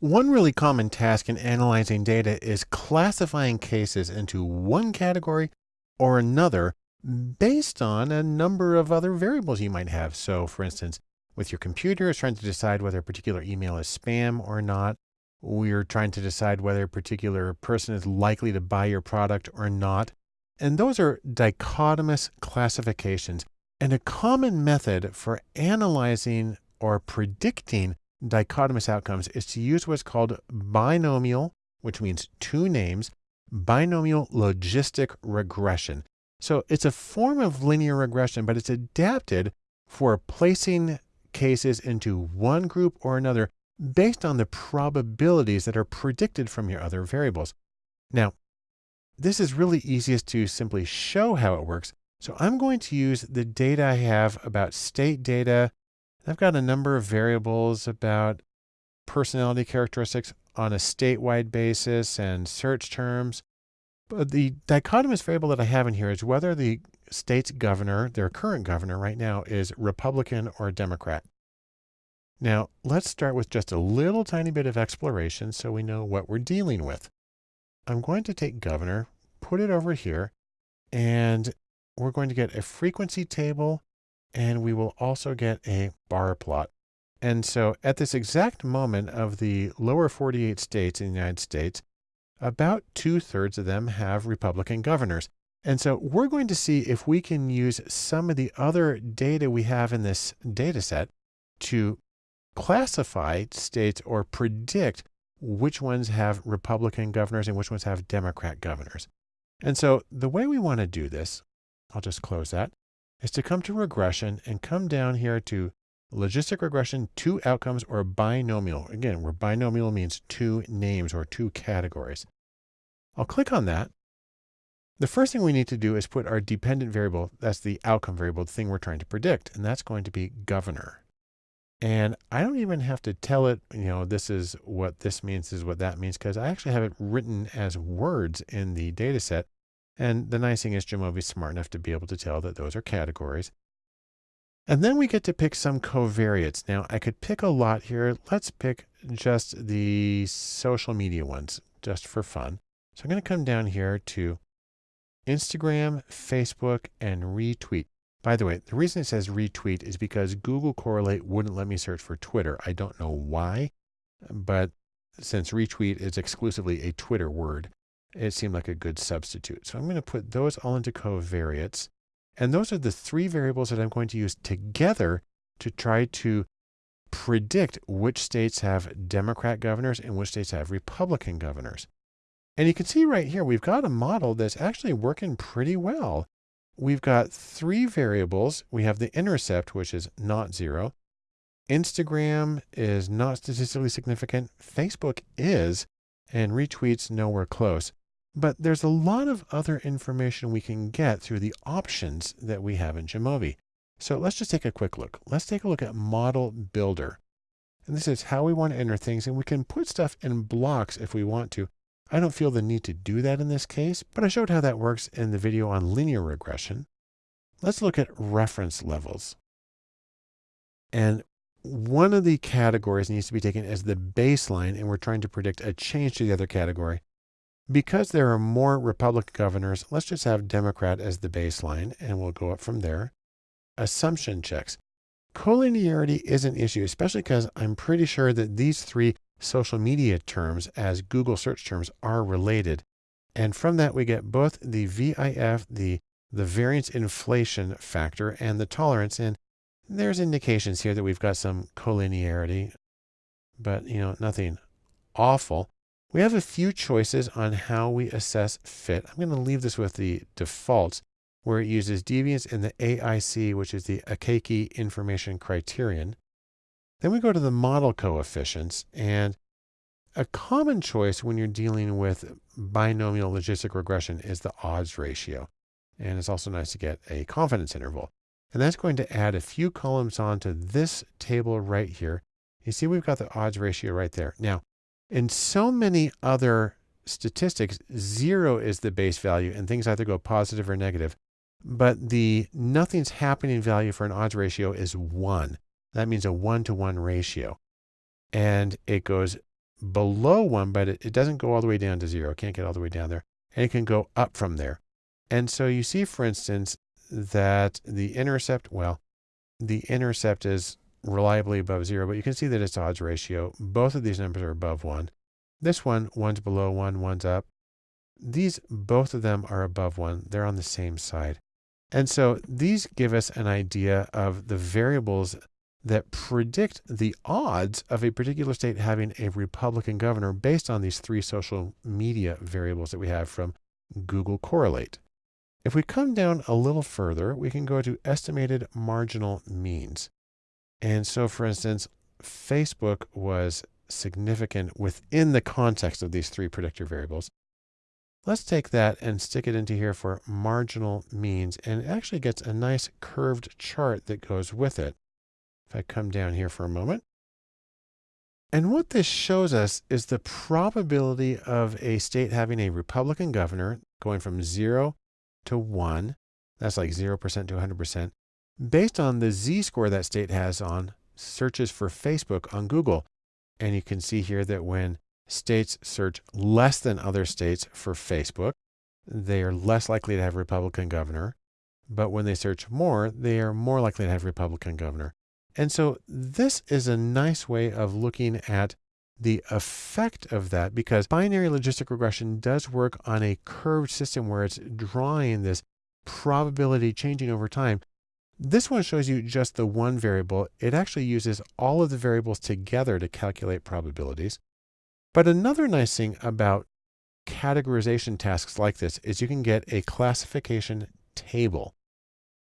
One really common task in analyzing data is classifying cases into one category or another based on a number of other variables you might have. So for instance, with your computer, it's trying to decide whether a particular email is spam or not. We're trying to decide whether a particular person is likely to buy your product or not. And those are dichotomous classifications. And a common method for analyzing or predicting dichotomous outcomes is to use what's called binomial, which means two names, binomial logistic regression. So it's a form of linear regression, but it's adapted for placing cases into one group or another based on the probabilities that are predicted from your other variables. Now, this is really easiest to simply show how it works. So I'm going to use the data I have about state data I've got a number of variables about personality characteristics on a statewide basis and search terms. But the dichotomous variable that I have in here is whether the state's governor, their current governor right now, is Republican or Democrat. Now, let's start with just a little tiny bit of exploration so we know what we're dealing with. I'm going to take governor, put it over here, and we're going to get a frequency table and we will also get a bar plot. And so at this exact moment of the lower 48 states in the United States, about two thirds of them have Republican governors. And so we're going to see if we can use some of the other data we have in this data set to classify states or predict which ones have Republican governors and which ones have Democrat governors. And so the way we want to do this, I'll just close that, is to come to regression and come down here to logistic regression, two outcomes or binomial. Again, where binomial means two names or two categories. I'll click on that. The first thing we need to do is put our dependent variable, that's the outcome variable, the thing we're trying to predict, and that's going to be governor. And I don't even have to tell it, you know, this is what this means, this is what that means, because I actually have it written as words in the data set. And the nice thing is Jamovi is smart enough to be able to tell that those are categories. And then we get to pick some covariates. Now I could pick a lot here. Let's pick just the social media ones just for fun. So I'm going to come down here to Instagram, Facebook, and retweet. By the way, the reason it says retweet is because Google Correlate wouldn't let me search for Twitter. I don't know why, but since retweet is exclusively a Twitter word, it seemed like a good substitute. So I'm going to put those all into covariates. And those are the three variables that I'm going to use together to try to predict which states have Democrat governors and which states have Republican governors. And you can see right here, we've got a model that's actually working pretty well. We've got three variables. We have the intercept, which is not zero. Instagram is not statistically significant. Facebook is, and retweets nowhere close. But there's a lot of other information we can get through the options that we have in Jamovi. So let's just take a quick look. Let's take a look at Model Builder. And this is how we want to enter things. And we can put stuff in blocks if we want to. I don't feel the need to do that in this case, but I showed how that works in the video on linear regression. Let's look at reference levels. And one of the categories needs to be taken as the baseline, and we're trying to predict a change to the other category. Because there are more Republican governors, let's just have Democrat as the baseline and we'll go up from there. Assumption checks. Collinearity is an issue, especially because I'm pretty sure that these three social media terms as Google search terms are related. And from that, we get both the VIF, the, the variance inflation factor and the tolerance. And there's indications here that we've got some collinearity, but you know, nothing awful. We have a few choices on how we assess fit. I'm going to leave this with the defaults where it uses deviance in the AIC, which is the Akaike information criterion. Then we go to the model coefficients and a common choice when you're dealing with binomial logistic regression is the odds ratio. And it's also nice to get a confidence interval. And that's going to add a few columns onto this table right here. You see, we've got the odds ratio right there. Now, in so many other statistics, zero is the base value and things either go positive or negative. But the nothing's happening value for an odds ratio is one. That means a one to one ratio. And it goes below one, but it, it doesn't go all the way down to zero. It Can't get all the way down there. And it can go up from there. And so you see, for instance, that the intercept, well, the intercept is reliably above zero, but you can see that its odds ratio, both of these numbers are above one. This one, one's below one, one's up. These, both of them are above one. They're on the same side. And so these give us an idea of the variables that predict the odds of a particular state having a Republican governor based on these three social media variables that we have from Google Correlate. If we come down a little further, we can go to estimated marginal means. And so, for instance, Facebook was significant within the context of these three predictor variables. Let's take that and stick it into here for marginal means, and it actually gets a nice curved chart that goes with it. If I come down here for a moment. And what this shows us is the probability of a state having a Republican governor going from zero to one. That's like 0% to 100% based on the z-score that state has on searches for Facebook on Google. And you can see here that when states search less than other states for Facebook, they are less likely to have Republican governor. But when they search more, they are more likely to have Republican governor. And so this is a nice way of looking at the effect of that because binary logistic regression does work on a curved system where it's drawing this probability changing over time. This one shows you just the one variable. It actually uses all of the variables together to calculate probabilities. But another nice thing about categorization tasks like this is you can get a classification table.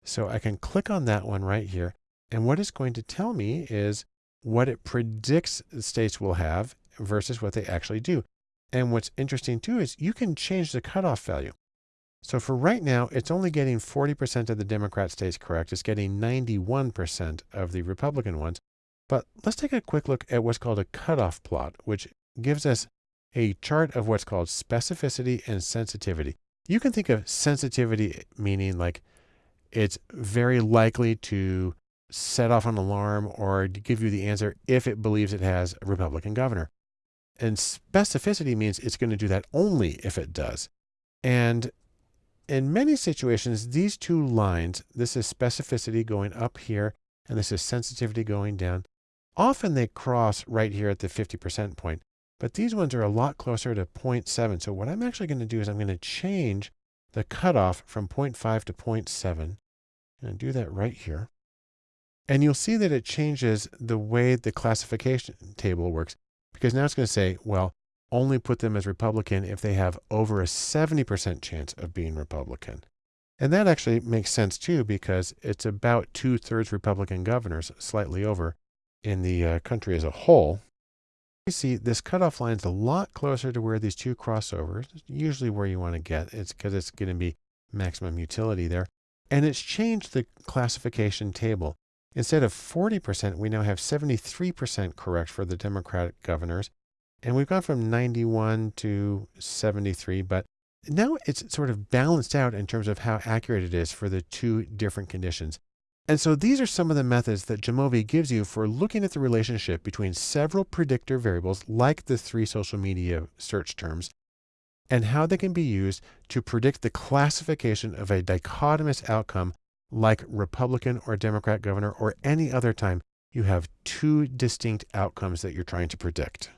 So I can click on that one right here. And what it's going to tell me is what it predicts the states will have versus what they actually do. And what's interesting too is you can change the cutoff value. So for right now, it's only getting 40% of the Democrat states correct. It's getting 91% of the Republican ones. But let's take a quick look at what's called a cutoff plot, which gives us a chart of what's called specificity and sensitivity. You can think of sensitivity meaning like it's very likely to set off an alarm or give you the answer if it believes it has a Republican governor. And specificity means it's going to do that only if it does. And in many situations, these two lines, this is specificity going up here, and this is sensitivity going down. Often they cross right here at the 50% point. But these ones are a lot closer to 0.7. So what I'm actually going to do is I'm going to change the cutoff from 0.5 to 0.7. And do that right here. And you'll see that it changes the way the classification table works because now it's going to say, well, only put them as Republican if they have over a 70% chance of being Republican. And that actually makes sense too because it's about two thirds Republican governors, slightly over in the uh, country as a whole. You see this cutoff line is a lot closer to where these two crossovers, usually where you want to get. It's because it's going to be maximum utility there. And it's changed the classification table. Instead of 40%, we now have 73% correct for the Democratic governors. And we've gone from 91 to 73, but now it's sort of balanced out in terms of how accurate it is for the two different conditions. And so these are some of the methods that Jamovi gives you for looking at the relationship between several predictor variables like the three social media search terms and how they can be used to predict the classification of a dichotomous outcome like Republican or Democrat governor or any other time you have two distinct outcomes that you're trying to predict.